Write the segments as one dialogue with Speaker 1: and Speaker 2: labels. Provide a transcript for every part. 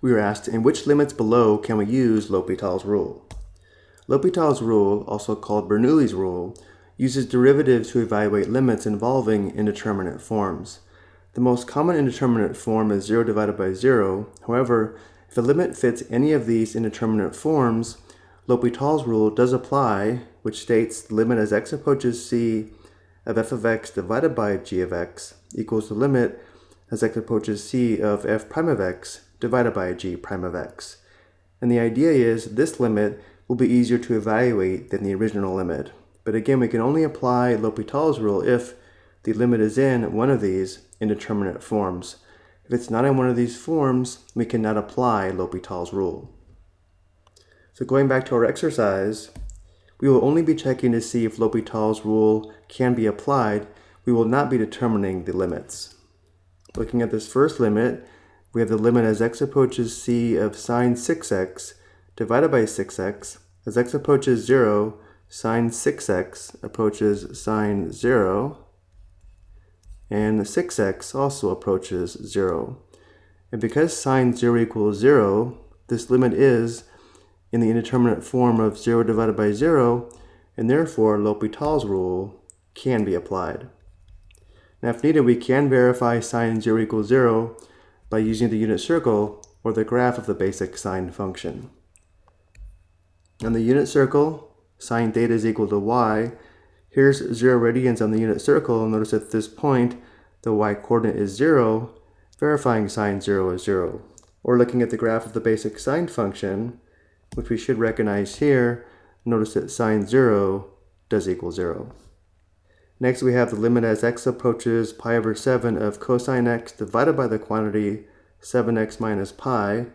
Speaker 1: we were asked in which limits below can we use L'Hopital's rule. L'Hopital's rule, also called Bernoulli's rule, uses derivatives to evaluate limits involving indeterminate forms. The most common indeterminate form is 0 divided by 0. However, if a limit fits any of these indeterminate forms, L'Hopital's rule does apply, which states the limit as x approaches c of f of x divided by g of x equals the limit as x approaches c of f prime of x divided by g prime of x. And the idea is this limit will be easier to evaluate than the original limit. But again, we can only apply L'Hopital's rule if the limit is in one of these indeterminate forms. If it's not in one of these forms, we cannot apply L'Hopital's rule. So going back to our exercise, we will only be checking to see if L'Hopital's rule can be applied. We will not be determining the limits. Looking at this first limit, we have the limit as x approaches c of sine 6x divided by 6x. As x approaches 0, sine 6x approaches sine 0 and 6x also approaches 0. And because sine 0 equals 0, this limit is in the indeterminate form of 0 divided by 0, and therefore L'Hopital's rule can be applied. Now if needed, we can verify sine 0 equals 0 by using the unit circle or the graph of the basic sine function. On the unit circle, sine theta is equal to y, Here's 0 radians on the unit circle. Notice at this point, the y-coordinate is 0, verifying sine 0 is 0. Or looking at the graph of the basic sine function, which we should recognize here, notice that sine 0 does equal 0. Next we have the limit as x approaches pi over 7 of cosine x divided by the quantity 7x minus pi.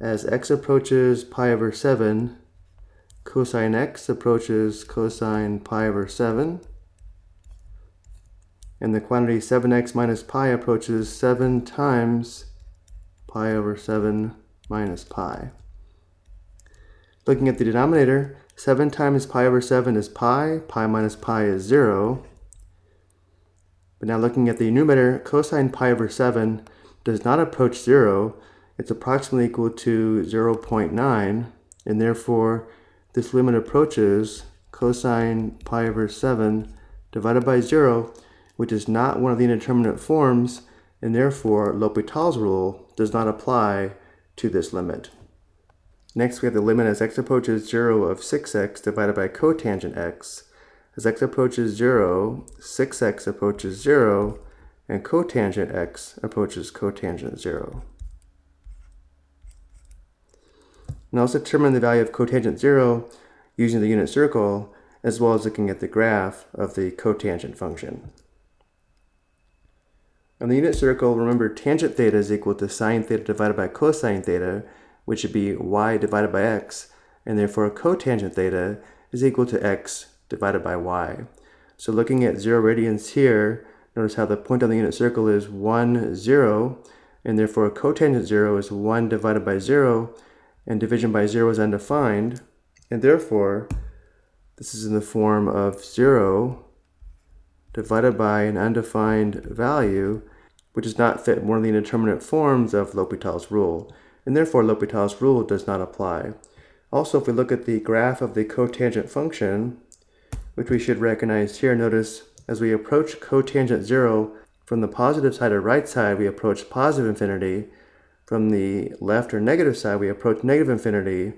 Speaker 1: As x approaches pi over 7, cosine x approaches cosine pi over 7. And the quantity 7x minus pi approaches 7 times pi over 7 minus pi. Looking at the denominator, 7 times pi over 7 is pi, pi minus pi is 0. But now looking at the numerator, cosine pi over 7 does not approach 0. It's approximately equal to 0.9, and therefore this limit approaches cosine pi over 7 divided by 0, which is not one of the indeterminate forms, and therefore L'Hopital's rule does not apply to this limit. Next, we have the limit as x approaches 0 of 6x divided by cotangent x. As x approaches 0, 6x approaches 0, and cotangent x approaches cotangent 0. Now let's determine the value of cotangent 0 using the unit circle as well as looking at the graph of the cotangent function. On the unit circle, remember tangent theta is equal to sine theta divided by cosine theta, which would be y divided by x, and therefore cotangent theta is equal to x divided by y. So looking at 0 radians here, notice how the point on the unit circle is 1, 0, and therefore cotangent 0 is 1 divided by 0, and division by 0 is undefined, and therefore this is in the form of 0 divided by an undefined value, which does not fit one of the indeterminate forms of L'Hopital's rule, and therefore L'Hopital's rule does not apply. Also, if we look at the graph of the cotangent function, which we should recognize here, notice as we approach cotangent 0, from the positive side or right side, we approach positive infinity, from the left or negative side, we approach negative infinity,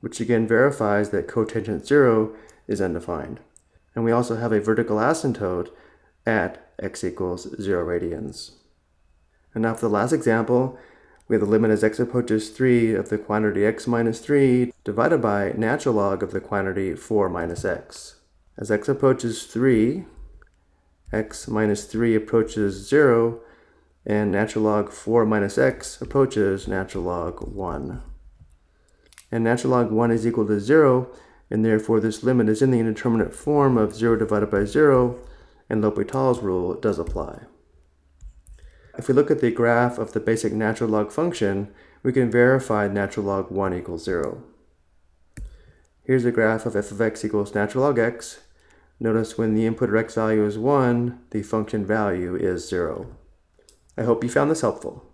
Speaker 1: which again verifies that cotangent 0 is undefined. And we also have a vertical asymptote at x equals 0 radians. And now for the last example, we have the limit as x approaches 3 of the quantity x minus 3 divided by natural log of the quantity 4 minus x. As x approaches 3, x minus 3 approaches 0, and natural log 4 minus x approaches natural log 1. And natural log 1 is equal to 0, and therefore this limit is in the indeterminate form of 0 divided by 0, and L'Hopital's rule does apply. If we look at the graph of the basic natural log function, we can verify natural log 1 equals 0. Here's a graph of f of x equals natural log x. Notice when the input or x value is 1, the function value is 0. I hope you found this helpful.